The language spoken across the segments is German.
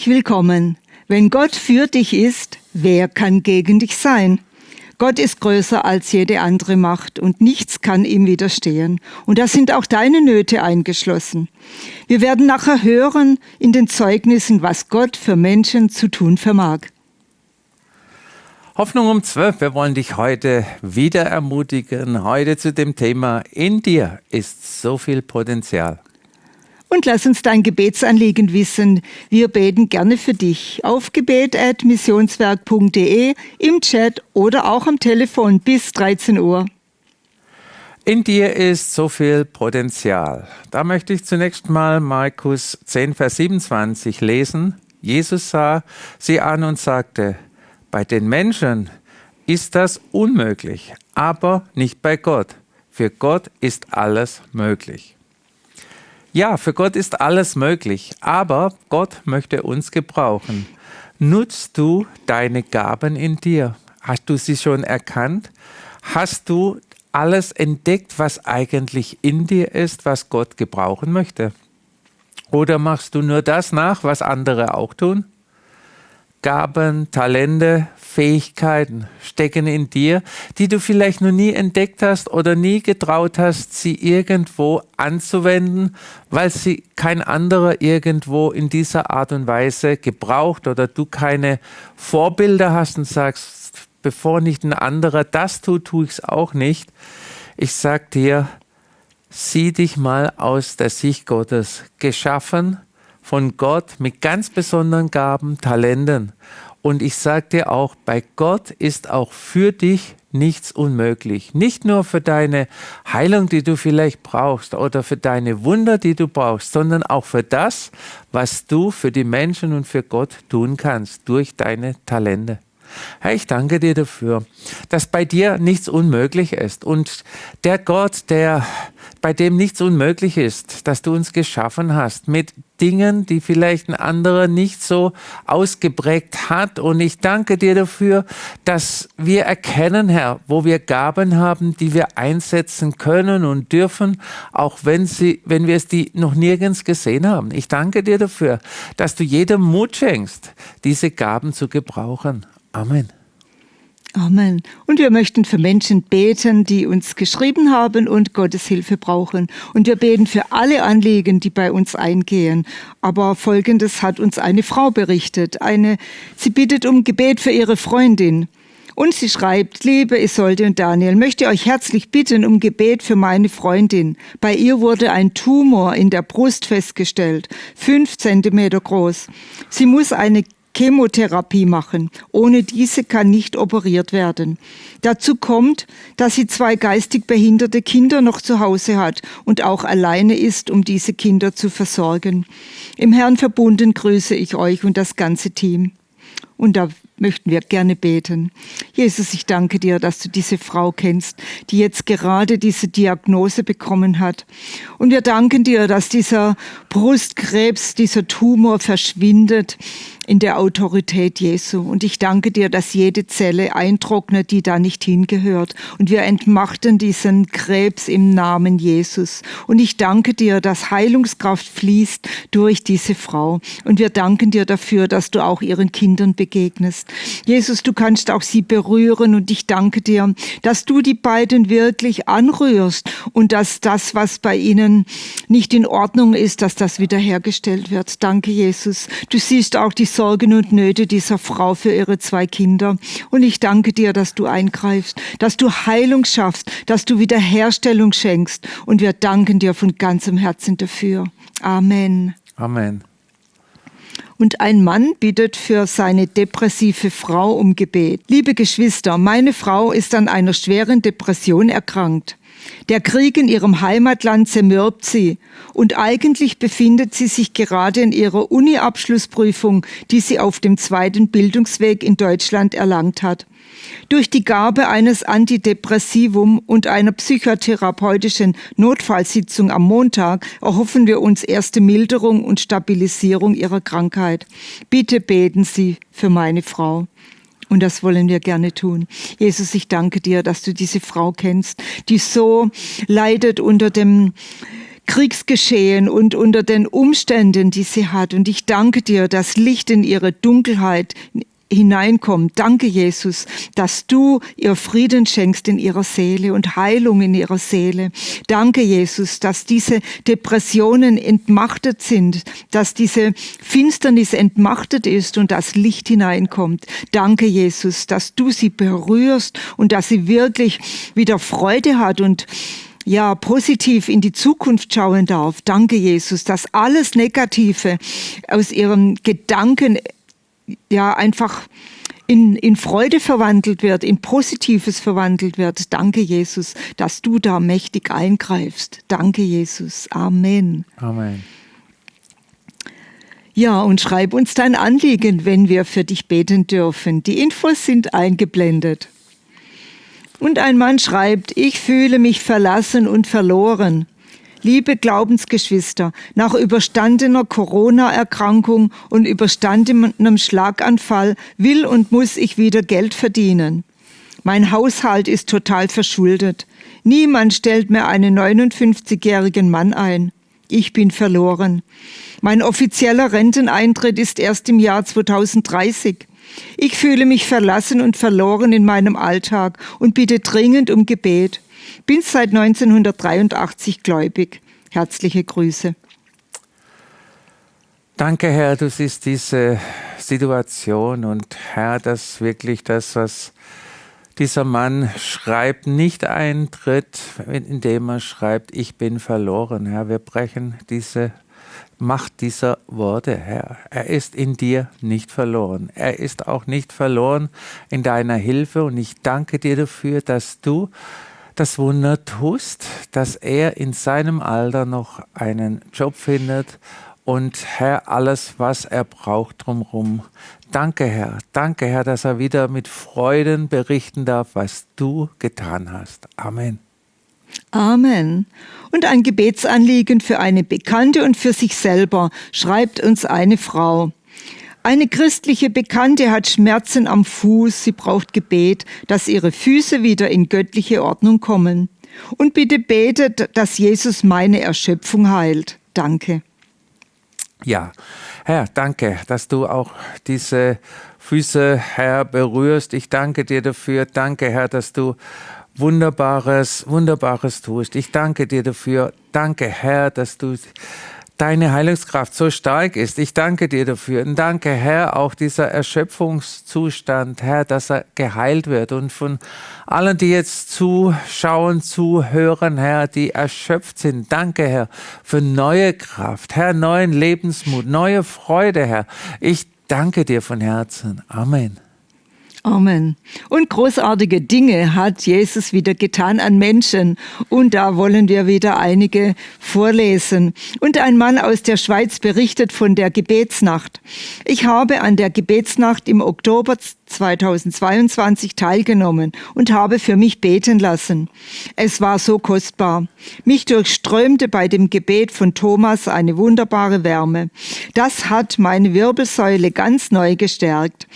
Herzlich willkommen. Wenn Gott für dich ist, wer kann gegen dich sein? Gott ist größer als jede andere Macht und nichts kann ihm widerstehen. Und da sind auch deine Nöte eingeschlossen. Wir werden nachher hören in den Zeugnissen, was Gott für Menschen zu tun vermag. Hoffnung um 12. Wir wollen dich heute wieder ermutigen. Heute zu dem Thema, in dir ist so viel Potenzial. Und lass uns dein Gebetsanliegen wissen. Wir beten gerne für dich auf gebet.missionswerk.de, im Chat oder auch am Telefon bis 13 Uhr. In dir ist so viel Potenzial. Da möchte ich zunächst mal Markus 10, Vers 27 lesen. Jesus sah sie an und sagte, bei den Menschen ist das unmöglich, aber nicht bei Gott. Für Gott ist alles möglich. Ja, für Gott ist alles möglich, aber Gott möchte uns gebrauchen. Nutzt du deine Gaben in dir? Hast du sie schon erkannt? Hast du alles entdeckt, was eigentlich in dir ist, was Gott gebrauchen möchte? Oder machst du nur das nach, was andere auch tun? Gaben, Talente, Fähigkeiten stecken in dir, die du vielleicht noch nie entdeckt hast oder nie getraut hast, sie irgendwo anzuwenden, weil sie kein anderer irgendwo in dieser Art und Weise gebraucht oder du keine Vorbilder hast und sagst, bevor nicht ein anderer das tut, tue ich es auch nicht. Ich sag dir, sieh dich mal aus der Sicht Gottes geschaffen, von Gott mit ganz besonderen Gaben, Talenten. Und ich sage dir auch, bei Gott ist auch für dich nichts unmöglich. Nicht nur für deine Heilung, die du vielleicht brauchst oder für deine Wunder, die du brauchst, sondern auch für das, was du für die Menschen und für Gott tun kannst durch deine Talente. Herr, ich danke dir dafür, dass bei dir nichts unmöglich ist und der Gott, der bei dem nichts unmöglich ist, dass du uns geschaffen hast mit Dingen, die vielleicht ein anderer nicht so ausgeprägt hat. Und ich danke dir dafür, dass wir erkennen, Herr, wo wir Gaben haben, die wir einsetzen können und dürfen, auch wenn sie, wenn wir es die noch nirgends gesehen haben. Ich danke dir dafür, dass du jedem Mut schenkst, diese Gaben zu gebrauchen. Amen. Amen. Und wir möchten für Menschen beten, die uns geschrieben haben und Gottes Hilfe brauchen. Und wir beten für alle Anliegen, die bei uns eingehen. Aber Folgendes hat uns eine Frau berichtet. Eine, sie bittet um Gebet für ihre Freundin. Und sie schreibt, liebe Isolde und Daniel, möchte euch herzlich bitten um Gebet für meine Freundin. Bei ihr wurde ein Tumor in der Brust festgestellt, fünf Zentimeter groß. Sie muss eine Chemotherapie machen. Ohne diese kann nicht operiert werden. Dazu kommt, dass sie zwei geistig behinderte Kinder noch zu Hause hat und auch alleine ist, um diese Kinder zu versorgen. Im Herrn verbunden grüße ich euch und das ganze Team. Und da möchten wir gerne beten. Jesus, ich danke dir, dass du diese Frau kennst, die jetzt gerade diese Diagnose bekommen hat. Und wir danken dir, dass dieser Brustkrebs, dieser Tumor verschwindet in der Autorität Jesu. Und ich danke dir, dass jede Zelle eintrocknet, die da nicht hingehört. Und wir entmachten diesen Krebs im Namen Jesus. Und ich danke dir, dass Heilungskraft fließt durch diese Frau. Und wir danken dir dafür, dass du auch ihren Kindern begegnest. Jesus, du kannst auch sie berühren. Und ich danke dir, dass du die beiden wirklich anrührst und dass das, was bei ihnen nicht in Ordnung ist, dass das wiederhergestellt wird. Danke, Jesus. Du siehst auch die Sorgen und Nöte dieser Frau für ihre zwei Kinder. Und ich danke dir, dass du eingreifst, dass du Heilung schaffst, dass du Wiederherstellung schenkst. Und wir danken dir von ganzem Herzen dafür. Amen. Amen. Und ein Mann bittet für seine depressive Frau um Gebet. Liebe Geschwister, meine Frau ist an einer schweren Depression erkrankt. Der Krieg in ihrem Heimatland zermürbt sie und eigentlich befindet sie sich gerade in ihrer Uni-Abschlussprüfung, die sie auf dem zweiten Bildungsweg in Deutschland erlangt hat. Durch die Gabe eines Antidepressivum und einer psychotherapeutischen Notfallsitzung am Montag erhoffen wir uns erste Milderung und Stabilisierung ihrer Krankheit. Bitte beten Sie für meine Frau. Und das wollen wir gerne tun. Jesus, ich danke dir, dass du diese Frau kennst, die so leidet unter dem Kriegsgeschehen und unter den Umständen, die sie hat. Und ich danke dir, dass Licht in ihre Dunkelheit hineinkommt. Danke, Jesus, dass du ihr Frieden schenkst in ihrer Seele und Heilung in ihrer Seele. Danke, Jesus, dass diese Depressionen entmachtet sind, dass diese Finsternis entmachtet ist und das Licht hineinkommt. Danke, Jesus, dass du sie berührst und dass sie wirklich wieder Freude hat und ja, positiv in die Zukunft schauen darf. Danke, Jesus, dass alles Negative aus ihren Gedanken ja einfach in, in Freude verwandelt wird, in Positives verwandelt wird. Danke, Jesus, dass du da mächtig eingreifst. Danke, Jesus. Amen. Amen. Ja, und schreib uns dein Anliegen, wenn wir für dich beten dürfen. Die Infos sind eingeblendet. Und ein Mann schreibt, ich fühle mich verlassen und verloren. Liebe Glaubensgeschwister, nach überstandener Corona-Erkrankung und überstandenem Schlaganfall will und muss ich wieder Geld verdienen. Mein Haushalt ist total verschuldet. Niemand stellt mir einen 59-jährigen Mann ein. Ich bin verloren. Mein offizieller Renteneintritt ist erst im Jahr 2030. Ich fühle mich verlassen und verloren in meinem Alltag und bitte dringend um Gebet. Bin seit 1983 gläubig. Herzliche Grüße. Danke, Herr, du siehst diese Situation und Herr, dass wirklich das, was dieser Mann schreibt, nicht eintritt, indem er schreibt, ich bin verloren. Herr, wir brechen diese Macht dieser Worte, Herr. Er ist in dir nicht verloren. Er ist auch nicht verloren in deiner Hilfe und ich danke dir dafür, dass du das Wunder tust, dass er in seinem Alter noch einen Job findet und Herr, alles, was er braucht drumherum. Danke, Herr. Danke, Herr, dass er wieder mit Freuden berichten darf, was du getan hast. Amen. Amen. Und ein Gebetsanliegen für eine Bekannte und für sich selber schreibt uns eine Frau. Eine christliche Bekannte hat Schmerzen am Fuß, sie braucht Gebet, dass ihre Füße wieder in göttliche Ordnung kommen. Und bitte betet, dass Jesus meine Erschöpfung heilt. Danke. Ja, Herr, danke, dass du auch diese Füße, Herr, berührst. Ich danke dir dafür. Danke, Herr, dass du Wunderbares, Wunderbares tust. Ich danke dir dafür. Danke, Herr, dass du deine Heilungskraft so stark ist. Ich danke dir dafür. Und danke, Herr, auch dieser Erschöpfungszustand, Herr, dass er geheilt wird. Und von allen, die jetzt zuschauen, zuhören, Herr, die erschöpft sind, danke, Herr, für neue Kraft, Herr, neuen Lebensmut, neue Freude, Herr. Ich danke dir von Herzen. Amen. Amen. Und großartige Dinge hat Jesus wieder getan an Menschen. Und da wollen wir wieder einige vorlesen. Und ein Mann aus der Schweiz berichtet von der Gebetsnacht. Ich habe an der Gebetsnacht im Oktober 2022 teilgenommen und habe für mich beten lassen. Es war so kostbar. Mich durchströmte bei dem Gebet von Thomas eine wunderbare Wärme. Das hat meine Wirbelsäule ganz neu gestärkt.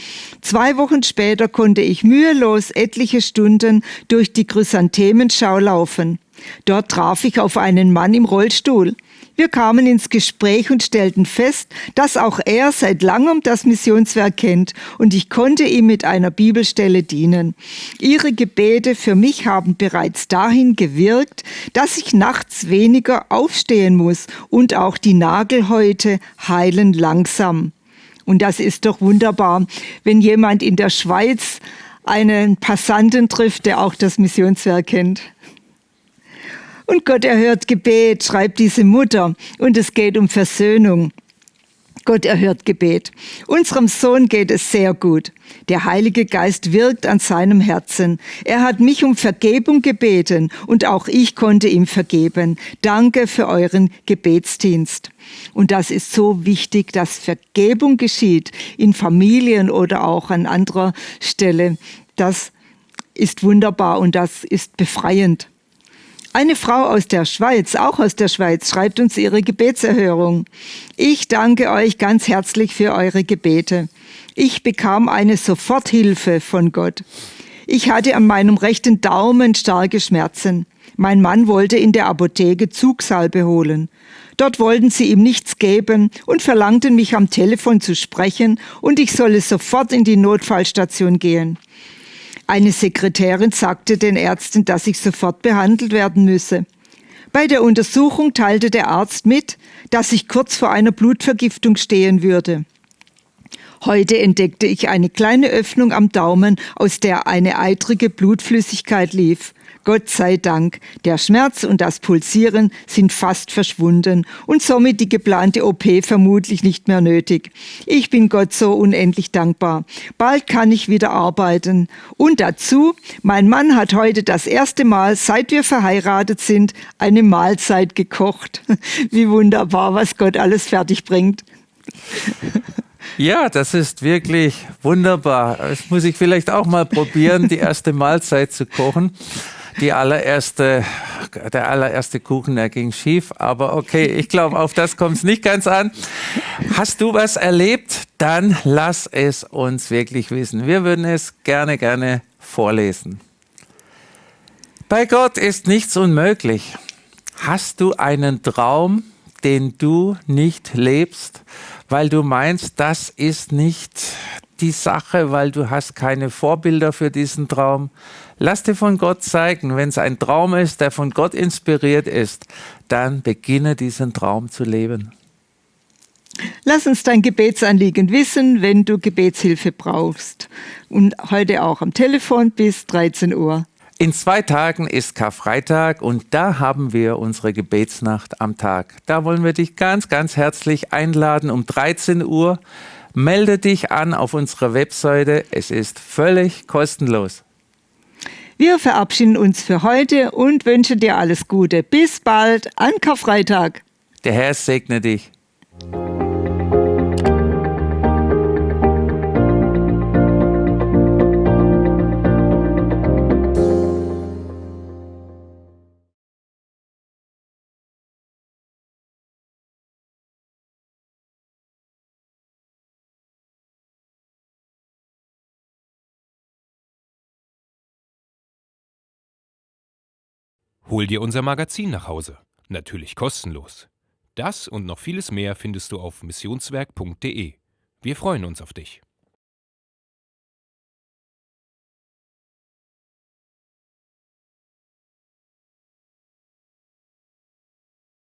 Zwei Wochen später konnte ich mühelos etliche Stunden durch die Chrysanthemenschau laufen. Dort traf ich auf einen Mann im Rollstuhl. Wir kamen ins Gespräch und stellten fest, dass auch er seit langem das Missionswerk kennt und ich konnte ihm mit einer Bibelstelle dienen. Ihre Gebete für mich haben bereits dahin gewirkt, dass ich nachts weniger aufstehen muss und auch die Nagelhäute heilen langsam. Und das ist doch wunderbar, wenn jemand in der Schweiz einen Passanten trifft, der auch das Missionswerk kennt. Und Gott erhört Gebet, schreibt diese Mutter. Und es geht um Versöhnung. Gott erhört Gebet. Unserem Sohn geht es sehr gut. Der Heilige Geist wirkt an seinem Herzen. Er hat mich um Vergebung gebeten und auch ich konnte ihm vergeben. Danke für euren Gebetsdienst. Und das ist so wichtig, dass Vergebung geschieht in Familien oder auch an anderer Stelle. Das ist wunderbar und das ist befreiend. Eine Frau aus der Schweiz, auch aus der Schweiz, schreibt uns ihre Gebetserhörung. Ich danke euch ganz herzlich für eure Gebete. Ich bekam eine Soforthilfe von Gott. Ich hatte an meinem rechten Daumen starke Schmerzen. Mein Mann wollte in der Apotheke Zugsalbe holen. Dort wollten sie ihm nichts geben und verlangten mich am Telefon zu sprechen und ich solle sofort in die Notfallstation gehen. Eine Sekretärin sagte den Ärzten, dass ich sofort behandelt werden müsse. Bei der Untersuchung teilte der Arzt mit, dass ich kurz vor einer Blutvergiftung stehen würde. Heute entdeckte ich eine kleine Öffnung am Daumen, aus der eine eitrige Blutflüssigkeit lief. Gott sei Dank, der Schmerz und das Pulsieren sind fast verschwunden und somit die geplante OP vermutlich nicht mehr nötig. Ich bin Gott so unendlich dankbar. Bald kann ich wieder arbeiten. Und dazu, mein Mann hat heute das erste Mal, seit wir verheiratet sind, eine Mahlzeit gekocht. Wie wunderbar, was Gott alles fertig bringt. Ja, das ist wirklich wunderbar. Das muss ich vielleicht auch mal probieren, die erste Mahlzeit zu kochen. Die allererste, der allererste Kuchen, der ging schief. Aber okay, ich glaube, auf das kommt es nicht ganz an. Hast du was erlebt? Dann lass es uns wirklich wissen. Wir würden es gerne, gerne vorlesen. Bei Gott ist nichts unmöglich. Hast du einen Traum, den du nicht lebst? weil du meinst, das ist nicht die Sache, weil du hast keine Vorbilder für diesen Traum. Lass dir von Gott zeigen, wenn es ein Traum ist, der von Gott inspiriert ist, dann beginne diesen Traum zu leben. Lass uns dein Gebetsanliegen wissen, wenn du Gebetshilfe brauchst. Und heute auch am Telefon bis 13 Uhr. In zwei Tagen ist Karfreitag und da haben wir unsere Gebetsnacht am Tag. Da wollen wir dich ganz, ganz herzlich einladen um 13 Uhr. Melde dich an auf unserer Webseite. Es ist völlig kostenlos. Wir verabschieden uns für heute und wünschen dir alles Gute. Bis bald an Karfreitag. Der Herr segne dich. Hol dir unser Magazin nach Hause. Natürlich kostenlos. Das und noch vieles mehr findest du auf missionswerk.de. Wir freuen uns auf dich.